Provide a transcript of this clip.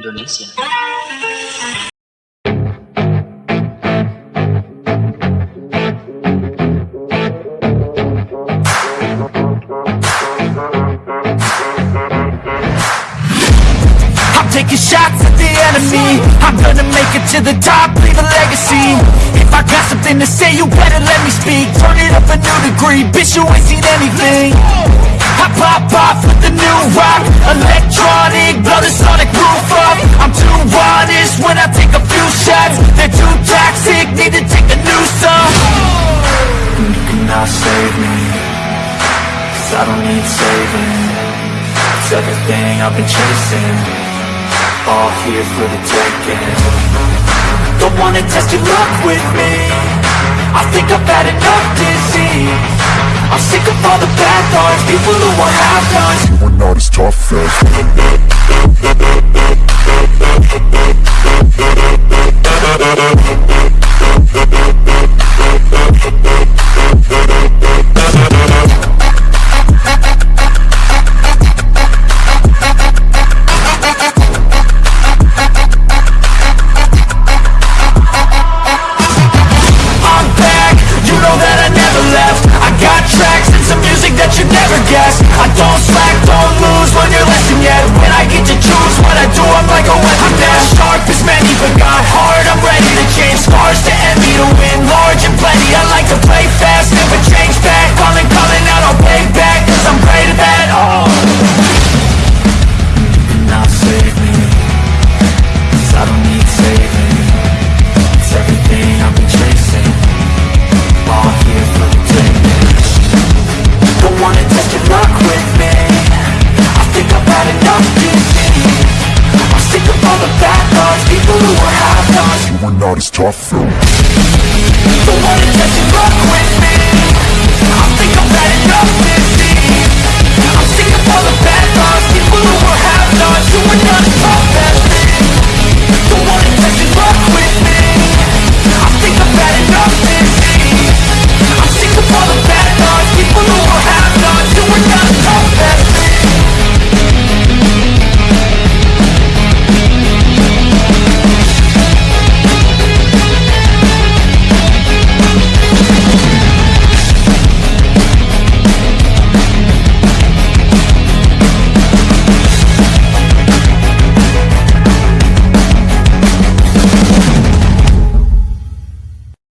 Indonesia. I'm taking shots at the enemy. I'm gonna make it to the top, leave a legacy. If I got something to say, you better let me speak. Turn it up a new degree, bitch you ain't seen anything I pop off with the new rock. Electronic, blow the sonic roof up. I'm too honest when I take a few shots. They're too toxic, need to take a new song. You cannot save me. Cause I don't need saving. It's everything I've been chasing. All here for the taking. Don't wanna test your luck with me. I think I've had enough disease I'm sick of all the bad thoughts. People who are half-nots You are not as tough as You were not as tough as Don't wanna test